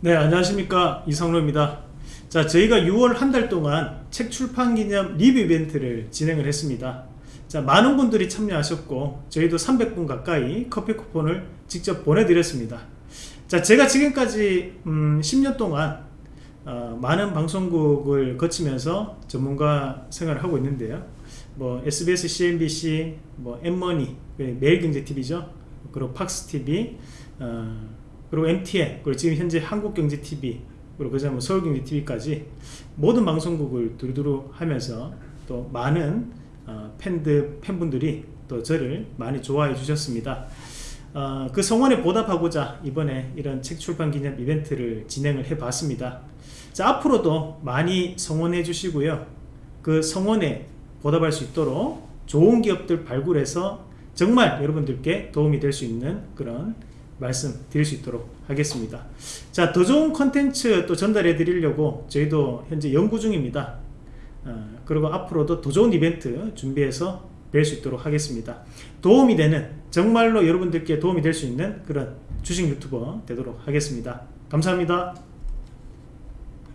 네 안녕하십니까. 이성로입니다. 자 저희가 6월 한 달 동안 책 출판 기념 리뷰 이벤트를 진행을 했습니다. 자 많은 분들이 참여하셨고 저희도 300분 가까이 커피 쿠폰을 직접 보내드렸습니다. 자 제가 지금까지 음, 10년 동안 어, 많은 방송국을 거치면서 전문가 생활을 하고 있는데요. 뭐 SBS, CNBC, 뭐 엠머니, 매일경제TV죠. 그리고 팍스TV 어, 그리고 MTN 그리고 지금 현재 한국경제TV 그리고 그다음 뭐 서울경제TV까지 모든 방송국을 두루두루 하면서 또 많은 어, 팬들 팬분들이 또 저를 많이 좋아해 주셨습니다. 어, 그 성원에 보답하고자 이번에 이런 책 출판 기념 이벤트를 진행을 해 봤습니다. 자 앞으로도 많이 성원해 주시고요. 그 성원에 보답할 수 있도록 좋은 기업들 발굴해서 정말 여러분들께 도움이 될 수 있는 그런 말씀 드릴 수 있도록 하겠습니다. 자 더 좋은 컨텐츠 또 전달해 드리려고 저희도 현재 연구 중입니다. 어, 그리고 앞으로도 더 좋은 이벤트 준비해서 뵐 수 있도록 하겠습니다. 도움이 되는 정말로 여러분들께 도움이 될 수 있는 그런 주식 유튜버 되도록 하겠습니다. 감사합니다